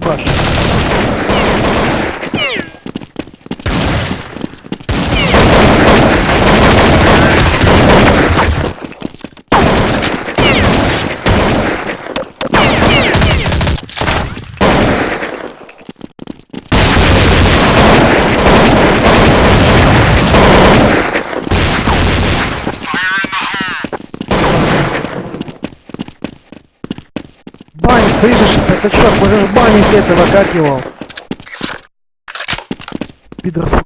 Баш. Бань, слышишь, это чё, можешь банить этого, как его? Пидор.